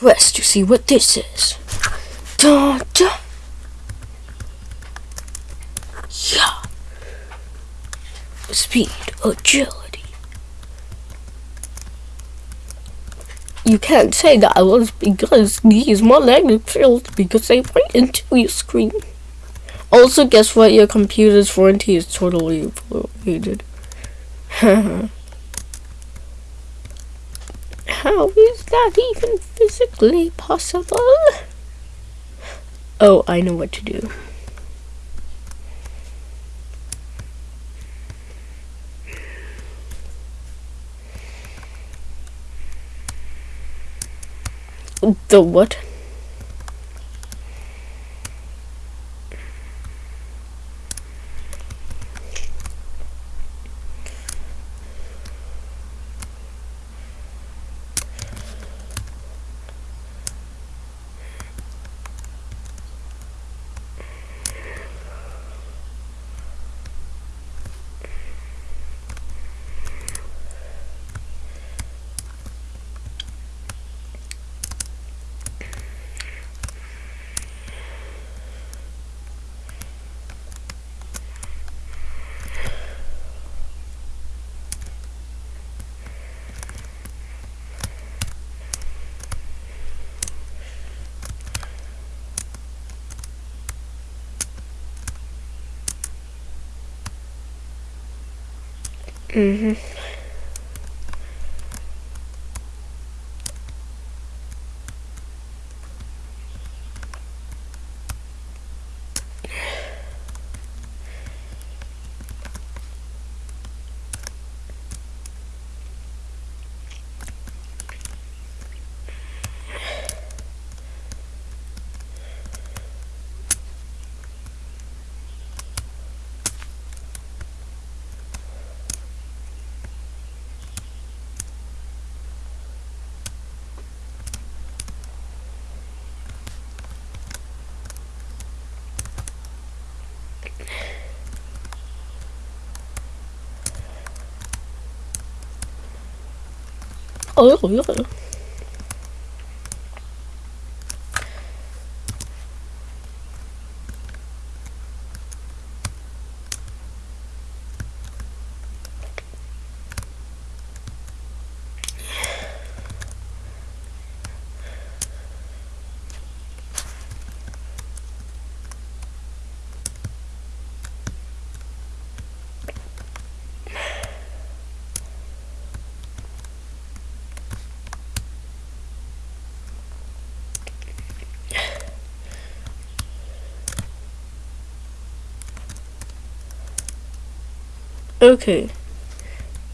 To see what this is. Da da. Yeah. Speed, agility. You can't say that I was because these my magnetic fields because they went into your screen. Also, guess what? Your computer's warranty is totally voided. How is that even physically possible? Oh, I know what to do. The what? 嗯哼。Mm-hmm. Oh, yeah. Okay.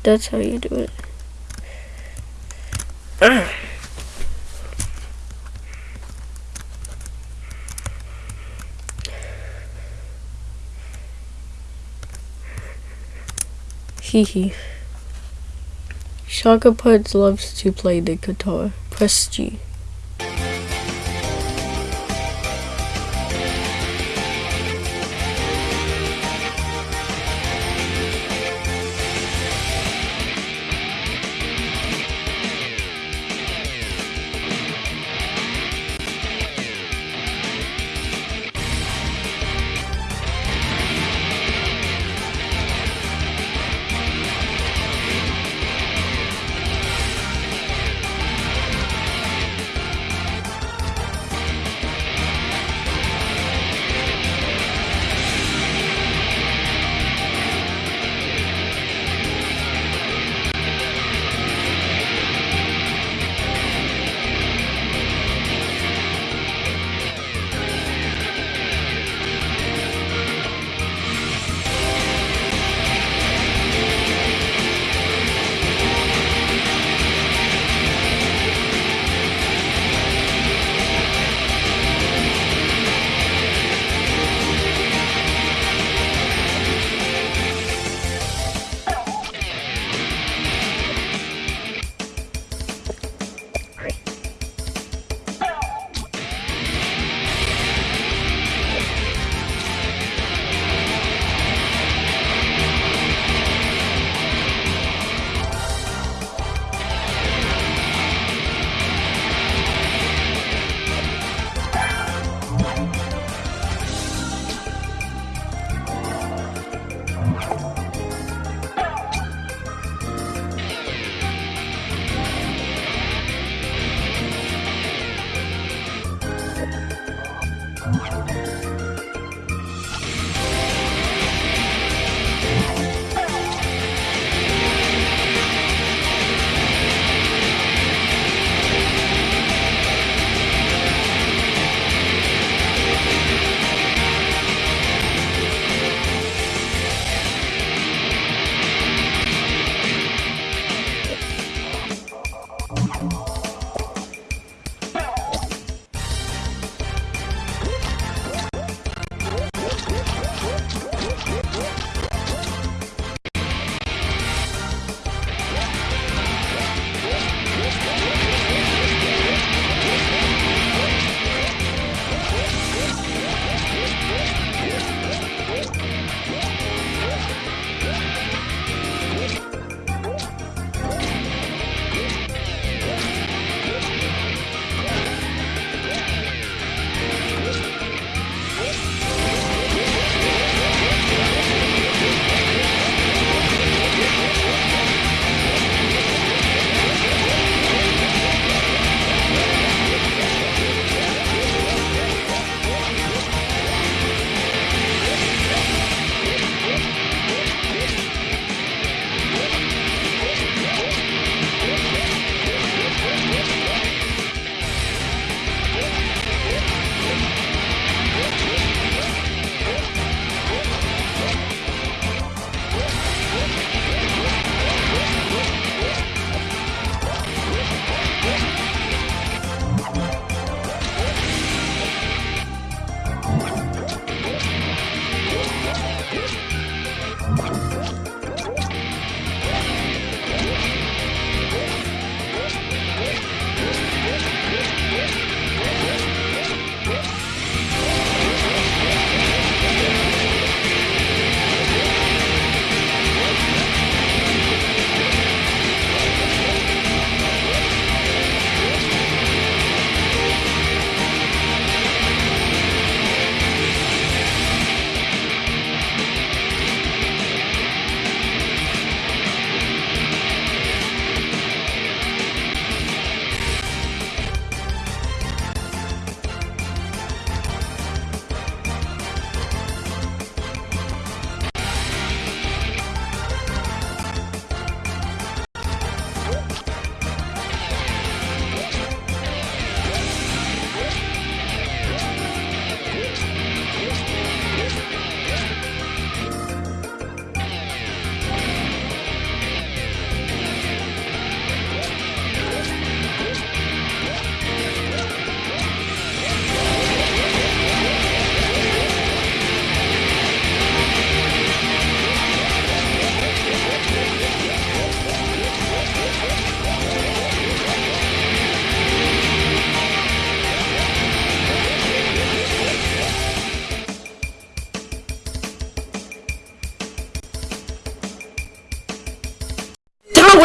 That's how you do it. Hehe. Shaka Puds loves to play the guitar. Press G. Música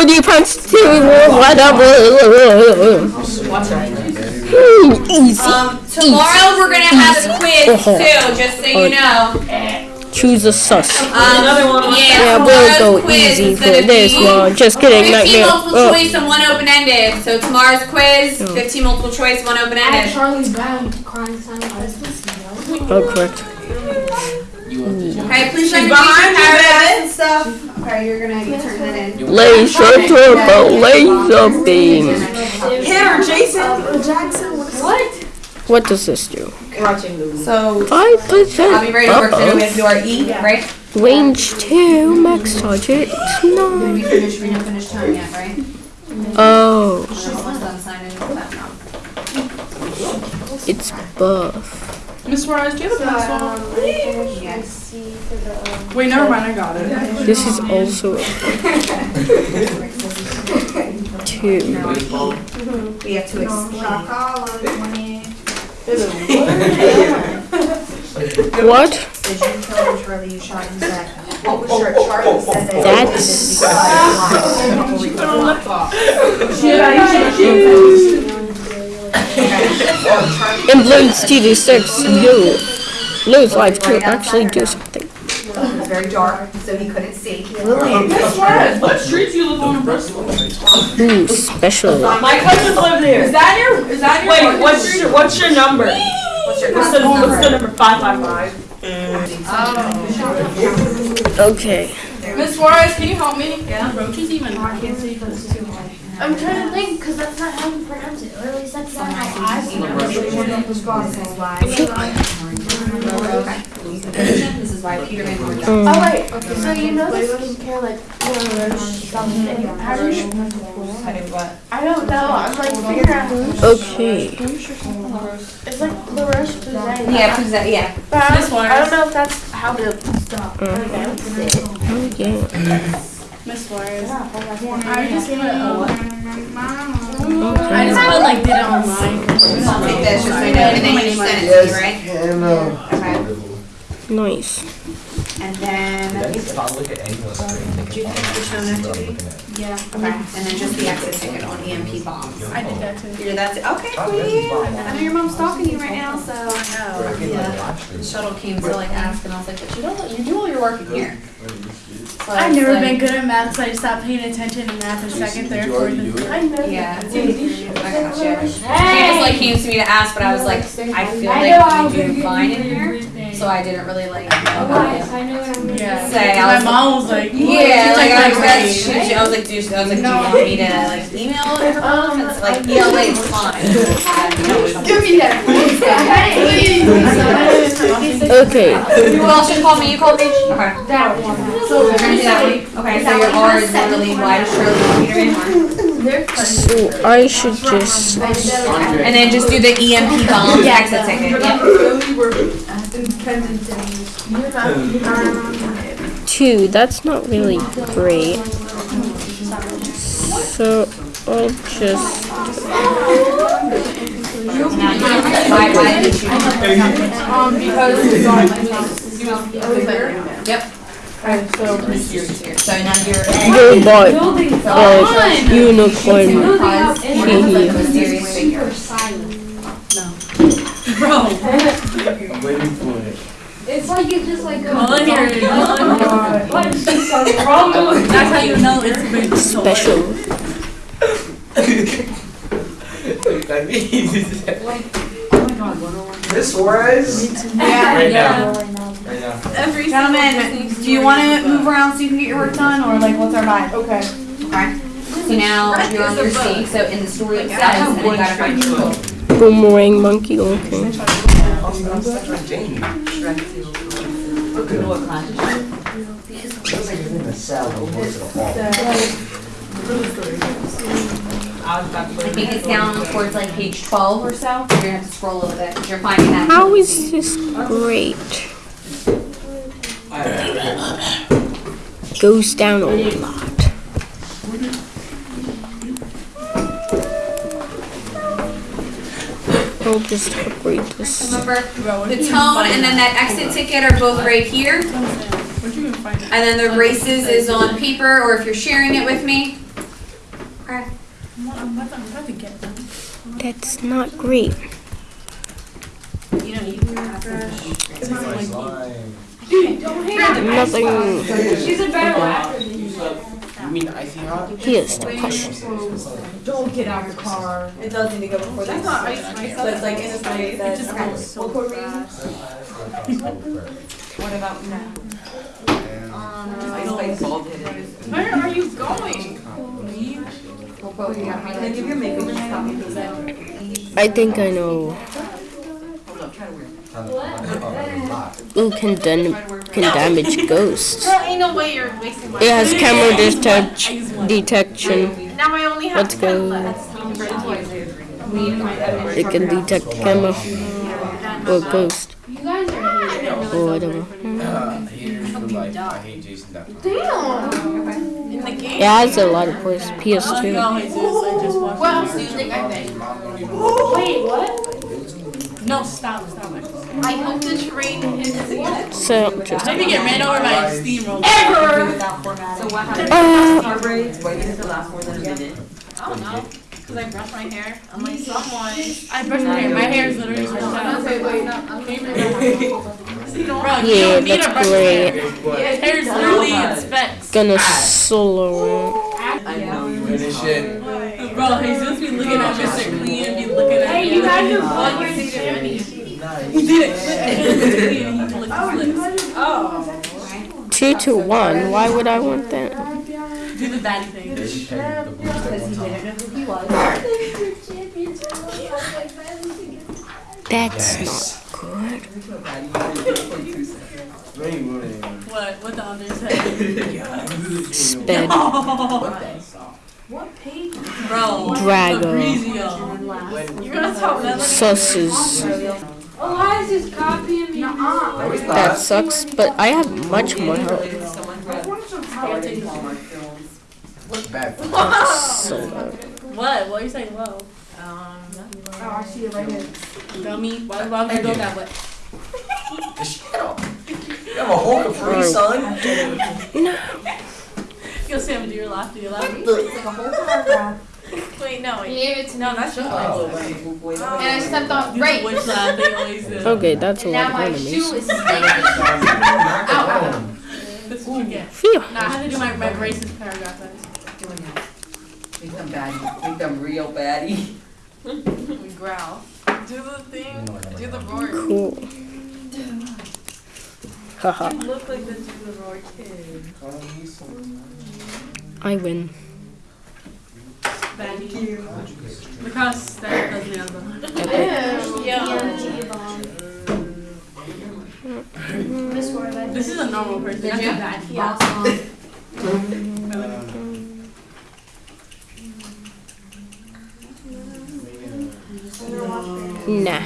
you punch two or whatever. Easy. Um, tomorrow we're gonna have a quiz too, just so you know. Choose a sus. Um, Yeah, yeah, we'll go easy for this one. Just kidding, 15 nightmare. multiple Oh, choice and one open ended. So tomorrow's quiz, 15 multiple choice, one open ended. Charlie's Brown crying sign oh, correct. Okay, please let me behind you, your paragraphs and stuff. Okay, you're gonna you turn that in. Laser turbo, laser beam. Hit her, Jason. Oh, Jackson. What? What does this do? So Five I'll percent be ready to work. So we have to do our E, right? Range two, max target nine. We finished. We didn't finish time yet, right? Oh, Almost done signing that now. it's buff. Miss Suarez, do you have a pencil? Yes. Wait, never mind. I got it. This is also a two. We have to explain. What? Did you tell Charlie you shot him dead? What was your Charlie said that? That's in Bloons TD6. You lose life to actually do something. It was very dark, so he couldn't see. Miss Suarez, what streets you live on in Bristol? Ooh, special. My cousins live there. Is that your? Is that your? Wait, what's street? your, what's your number? What's your What's the, what's the number? Five five five. Oh. Okay. Miss Suarez, can you help me? Yeah. Roaches even. I can't see because it's too high. I'm trying to think because that's not how you pronounce it. Or at least that's not how I pronounce it. This is why Peter Van Horn. Oh wait, okay. So you know the skincare like you know Roche something. How do you? I don't know. I'm like figuring out. Okay. It's like La Roche Posay. Yeah, who's that? Yeah. But I don't, I don't know if that's how to stop. Mm. pronounce it. Oh, mm. Oh. Miss Suarez. I I just put. Uh, I just put like did it online. I'll take this just so I know, and then you send it to me, right? And, uh, Okay. Nice. And then, if I look at any of Yeah. okay, and then just the exit ticket on EMP bombs. I did that too. You're that's okay, sweetie. I know your mom's talking to you right now, so. I Yeah. The shuttle came to like ask, and I was like, but you don't, you do all your work in here. So I I've never like- been good at math, so I just stopped paying attention in math in second, third, fourth, and fifth. I know. Yeah. I gotcha. She just like came to me to ask, but I was like, I feel I know I'll like we do fine in here, so I didn't really like know Guys, how I know what I'm gonna Yeah. Say, I My was mom was like. Yeah, like I was, like, that's, she, she- I was like, dude, I was like, do you want me to like email it? Um, It's like, yeah, wait, it's fine. Give me that. Okay. Who else should call me? You call me? Okay. That one. So we're gonna do that one. Okay, so your R is literally wide as Shirley and Peter Van So I should just. And then just do the EMP bomb exit ticket. Yep. Two. That's not really great. So I'll just Why, why did you? Um, because Yep. So now you're. robot uh, unicorn. Hehe. Mysterious figure. I'm waiting for it. It's like you just like go. Colin here, Colin. What is this wrong with That's how you know it's a big toy. Special. That means. Miss Suarez? Yeah. Right now. Right now. Gentlemen, do you want to move around so you can get your work done, or like what's our vibe? Okay. Okay. So now you're on your seat. So in the story it says, and you gotta find people. Boomerang monkey looking. Jane. Look at what class. Looks like he's in the cell, but most of. I think it's down towards like page 12 or so. You're gonna have to scroll a little bit because you're finding that. How is this great? Goes down a lot. I'll just upgrade this. Remember, the tone and then that exit ticket are both right here. Where'd you even find it? And then the races is on paper, or if you're sharing it with me. I'm about to, I'm about to get them. That's not great. You know, you can have to. Nothing. She's a better rapper. You mean icy hot? Here's the question. Don't get out of the car. It does need to go before this. not ice cream. So it's like in a way It that. just smells so What about now? Ice um, Spice bald headed. Where are you going? I give you a makeup just copy and paste it? I think I know Hold up, try to wear it. who can, dam- can damage ghosts. Ain't no way you're wasting my It has camera I detect- detection. Now I only have Let's go. It can detect camera or ghost You guys are here. or whatever. Haters for life. I hate Jason that much. Damn. In the game? It has a lot of. Oh, PS2. Jesus, I just watched What else do you think I think? Wait, what? No, stop, stop. I hope the train is So just Let me get ran over by a steamroller. ever. Without. So what happened? uh, Car braids, why did it last more than a minute? I don't know. Cause I brush my hair. I'm like, someone. I brush my hair. My hair is literally brushed out. Wait, wait. Bro, you Yeah, don't need that's brush great. hair. His hair is literally in specs. gonna solo I know you. Finish it. Bro, Jesus be looking at Mr. Clean, be looking at Hey, you guys are What fun. You say? He did it. He licked his lips. Oh. Two to one. Why would I want that? Do the daddy thing. They should check the booster one time. That's Yes. not good. No, you wouldn't. What? What the under said? Sped. What page? Bro. Drago. You're gonna tell Melanie. Susses. Eliza's copying me. No, it's That sucks, but I have much more health. Someone brought Hallmark. Bad. Solo. What? What are you saying? Low. Um, oh, I see it right here. Dummy. Why why would you go that way? Just shut up. You have a whole Capri Sun? Yo, Sam, do your laugh. Do your laugh. It's like a whole paragraph. Wait, no. He Wait. gave it to me. No, that's just Oh. And I stepped on Do right. witch laugh. They always do. Okay, that's a And lot now my shoe is stinking. That's what you get. Phew. No, I have to do my, my braces paragraph. then. Make them baddie, make them real baddie. We growl. Do the thing. Do the roar. Cool. Haha. You look like the do the roar kid. I win. Thank you. Because that does me on the. Miss Warland. This is a normal person. That's a bad Yeah. Nah.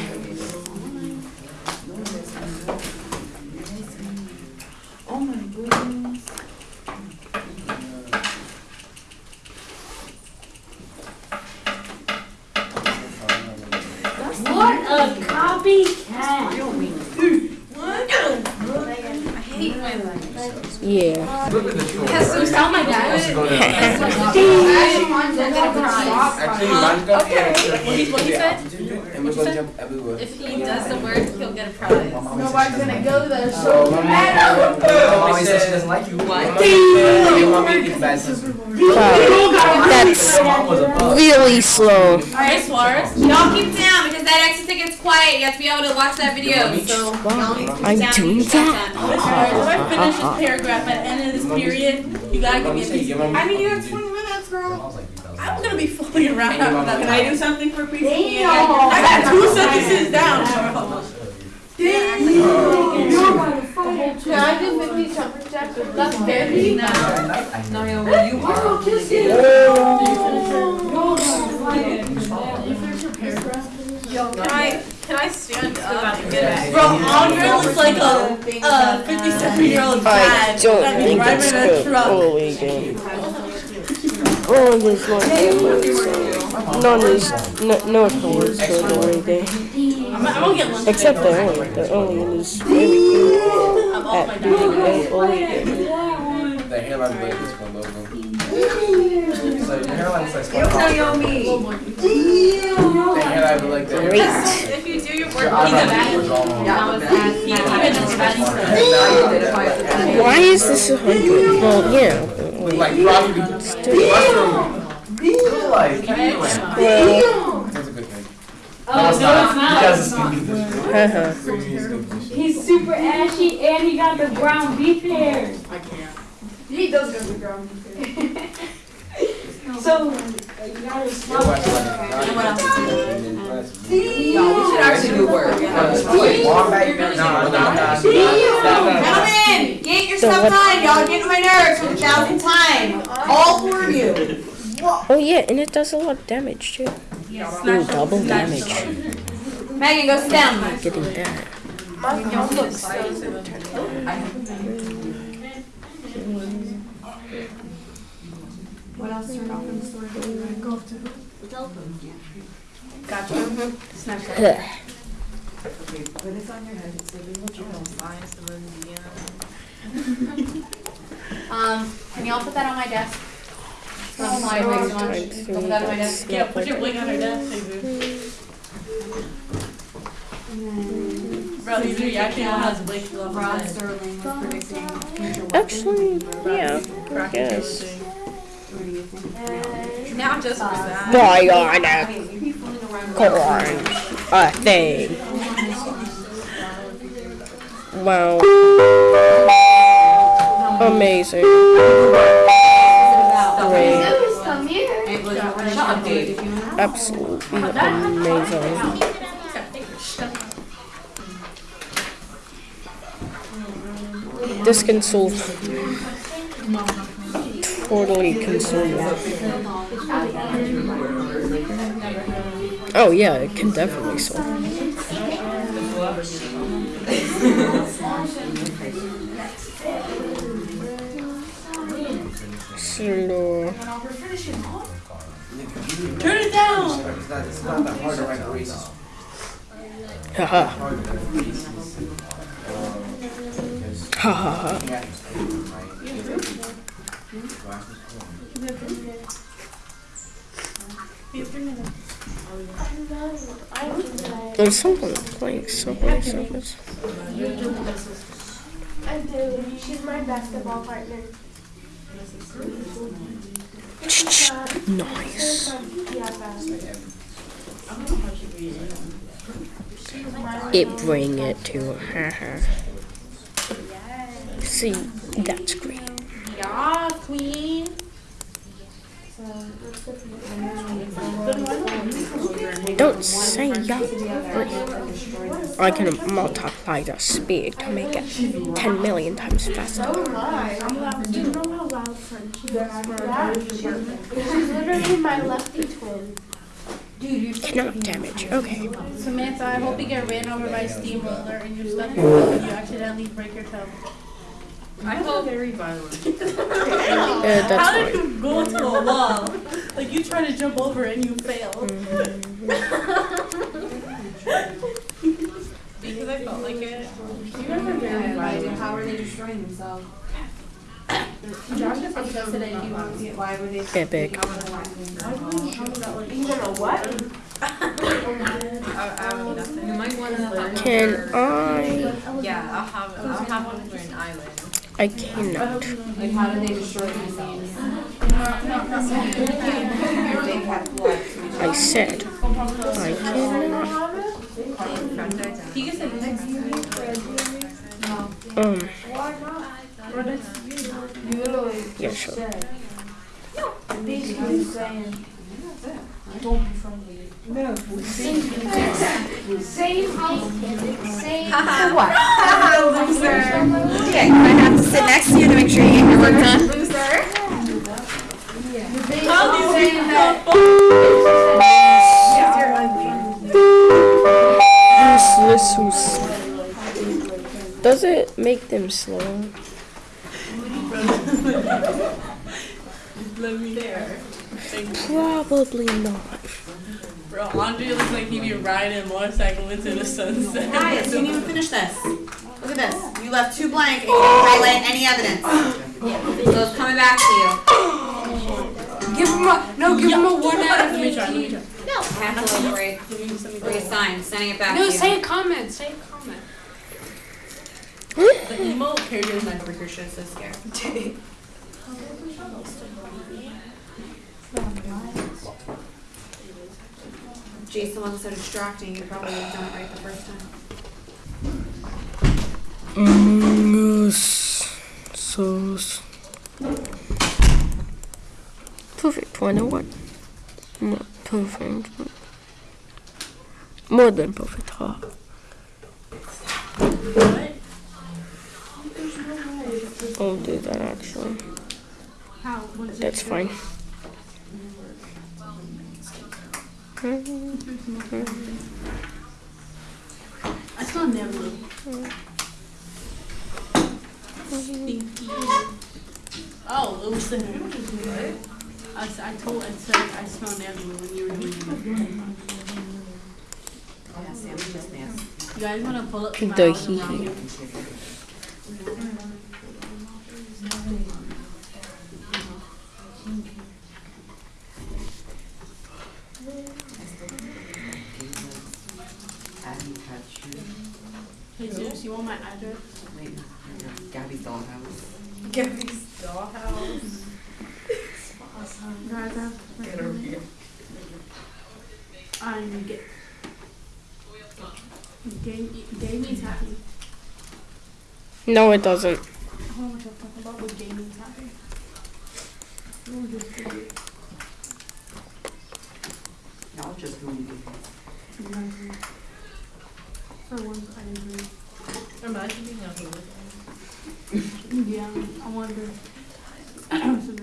What a copycat. Yeah. Look at the troll. Yes, so tell my dad. Let's go there. Actually, mine's a surprise. Actually, mine's got Okay. What he- what he said? And we're gonna jump everywhere. If he does the word, he'll get a prize. Nobody's gonna go there, So, so. mommy, mommy said she doesn't like you. Why? Mommy said your mommy is bad sister. Wow. That's Mom was a bug. really slow. Alright, Suarez. Y'all keep down because that exit ticket's quiet. You have to be able to watch that video. So Wow. y'all I'm down, doing that. shut Miss Suarez, if I finish this uh-uh. paragraph at the end of this period, you gotta give me a said piece. I mean, you have 20 minutes, girl. I'm gonna be fooling around. Can I do something for PC? Damn. I got two sentences down, bro. Can I do 50 jumper jacks? That's very. No, yo, well, you are really Can I, can I stand up Bro, Andre looks like a, a 57 year old I dad. don't think it's a good. Holy game. Oh, there's no cameras. No, there's no, no cameras good or anything. I'm, I'm gonna get lunch. Except the only, the only is really good I'm at dad. being an only game. The hell out of this one, logo. So your hairline's like SpongeBob. The hairline be like that. Great. If you do your work, Your he's a bad. was all on. That was bad. He even knows bad stuff. Why is this a hundred? Well, yeah. With like probably mushroom. Like, Well, that's a good thing. Oh, no, it's not. Because it's gonna be good. He's super ashy and he got the ground beef hair. I can't. He does have the ground. Beef. hair. So, uh, you gotta smell What else? No, we should actually do work. Gentlemen, get your So stuff what- done. Y'all get on my nerves for the thousandth time. All four of you. Oh yeah, and it does a lot of damage too. Ooh, double damage. Megan, go down. Getting that. What else turned off in the store? Go to. Gotcha. Snapchat. Huh. Put this on your head. Will try Um, can y'all put that on my desk? So I'm sorry, wait, so much. Put that my desk. Yeah, put your wig on her desk, baby. Bro, he's reacting on his wig still on Rod his head. Sterling was predicting future. Actually, yeah, I Cracking guess. everything. What do you think? Not just for that. Bionic corn. A thing. Wow. Amazing. Great. Absolutely amazing. This can solve totally consume Oh yeah, it can definitely solve. Slow. Turn it down. It's not, it's not that hard to write races. Ha ha ha. There's someone playing Subway. I do. She's my basketball partner. Nice. It bring it to her. See, that's great. Yeah, queen. Don't say yeah. I can multiply the speed to make it 10 million times faster. Do you know how loud Yeah. She's literally my lefty twin. Cannot damage. Okay. Samantha, I hope you get ran over by a steamroller and you're stuck in the and you accidentally break your toe. I hope very violent. Uh, How that's did fine. you go into a wall? Like you try to jump over and you fail. because I felt like it. You guys are very violent. How are they destroying themselves? Epic. You? I, I don't need nothing. You might want to. Can I? Yeah, I'll have. I'll have one for an island. I cannot. Like, how do they destroy themselves? They have blood. I said I cannot. He can sit next to. Um. You literally Yeah, sure. said. Basically saying. Don't be friendly. No. Same. Same. Same. For what? Okay, I have to sit next to you to make sure you get your work done. How do you saying that. Useless. Does it make them slow? Let me there. Probably not. Bro, Andre looks like he'd be riding a motorcycle into the sunset. Guys, you didn't even finish this. Look at this. You left two blank and you oh! didn't highlight any evidence. So it's coming back to you. Give him a no. Give him a one out of Let me try, fifteen. try. I have to look right. Where you sign, sending it back No, to you. say a comment. Say a comment. The emo characters in my freaker shit so scared. Jason wasn't so distracting, you probably would have done it right the first time. Among Us. So. Perfect. Why not what? Not perfect. but More than perfect. Huh? I'll do that actually. That's fine. I saw Nebula. Stinky. Oh, it was the I, s- I told I said I smell Nebula when you were doing it. Yeah, Sam, it's just nasty. You guys want to pull up Pink my house doggy. around you? Abby Patch. Hey, Zeus, you want? Wait, no, no, Gabby's dollhouse. Gabby's dollhouse. Guys, Get over here. I'm get. Game, gaming's happy. No, it doesn't. I don't know what you're talking about with gaming's happy. Oh, just for you. Y'all just who you Exactly. For once, I agree. Imagine being out here with them. Yeah, I wonder. I don't know.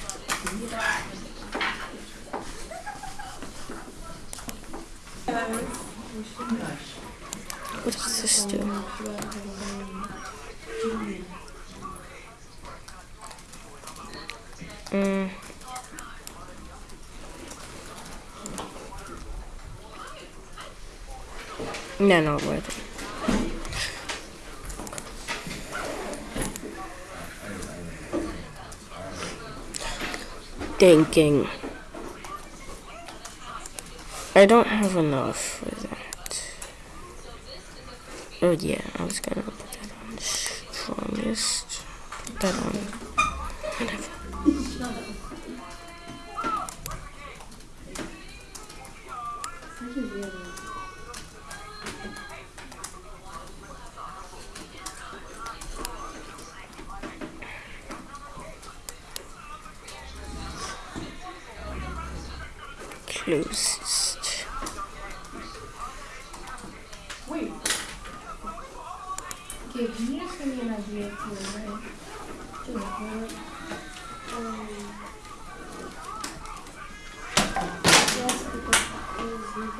What does this do? Mm. No, not worth it. Thinking. I don't have enough. Oh yeah, I was gonna put that on strongest. Put that on. Whatever.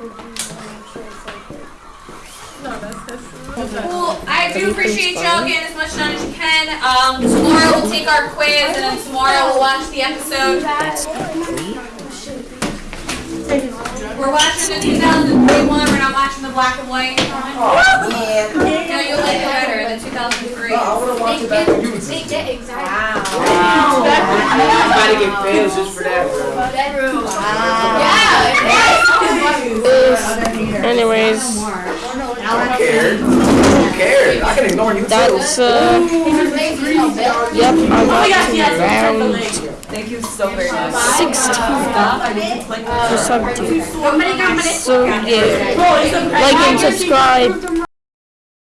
It's recording, I'm sure it's like it. Cool. I do appreciate y'all getting as much done as you can. Um, tomorrow we'll take our quiz, and then tomorrow we'll watch the episode. We're watching the 2003 one. We're not watching the black and white. Oh, man. No, you'll like it better, the 2003. I wanna watch They it back when you get, was. they get anxiety. I'm about to get fans just for that, bro. Bedroom. Yeah. Anyways, I don't care. Who cares? I can ignore you too. that's uh. Yep, I'm up to round Thank you so very much. 16 I need to click for this. subject. So yeah, like and subscribe.